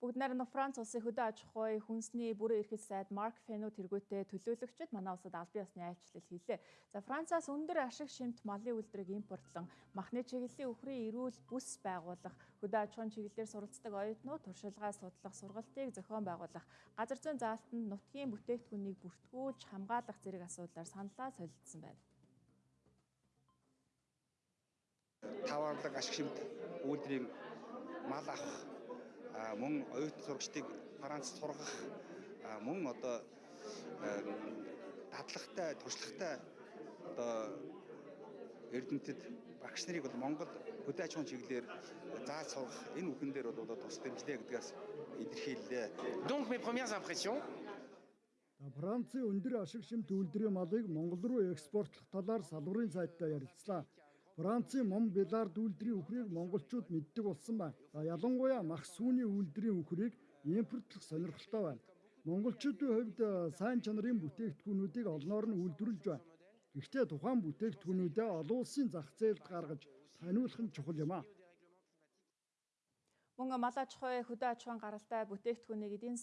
Бүгд найрамдах Франц улсын хөдөө аж ахуй хүнсний бүрэн эрхэл сайд Марк Фено тэргүүтээ төлөөлөгчд манай улсад албан ёсны айлчлал хийлээ. За Францаас өндөр ашиг шимт малын үйлдвэрийг импортлон махны чиглэлийн үхрийн эрүүл бүс байгуулах, хөдөө аж ахуйн чиглэлээр суралцдаг оюутнууд туршилгаа судлах сургалтыг зохион байгуулах, газар зүйн заалтанд нутгийн бүтээгдэхүүнийг бүртгүүлж хамгаалах зэрэг асуудлаар саналаа солилцсон байна. таваарлаг ашиг шимт үйлдвэрийн мал авах мөн оюутан сурагчдыг Францад сургах мөн одоо дадлагтай туршлагатай одоо эрдэмтэд багш нарыг бол Монгол хөдөө аж ахуйн чиглэлээр зааж сургах энэ үхэн дээр бол одоо тус дэмжлээ гэдгээс илэрхийллээ. Donc mes premières impressions, Францын өндөр ашиг шимт үйлдвэрийн малыг Монгол руу экспортлох талаар салбарын сайттай ярилцлаа. Францын мом белард үйлдвэрийн үхрийг монголчууд мэддэг болсон байна. Ялангуяа мах сүүний үйлдвэрийн үхрийг импортлох сонирхолтой байна. Монголчуудын хувьд э, сайн чанарын бүтээгдэхүүнүүдийг олноор нь үйлдвэрлэж байна. Гэхдээ тухайн бүтээгдэхүүнүүдээ олон улсын зах зээлд гаргаж таниулах нь чухал юм аа. Мөн мал аж ахуй хөдөө аж ахуйн гаралтай бүтээгдэхүүнийг эдийн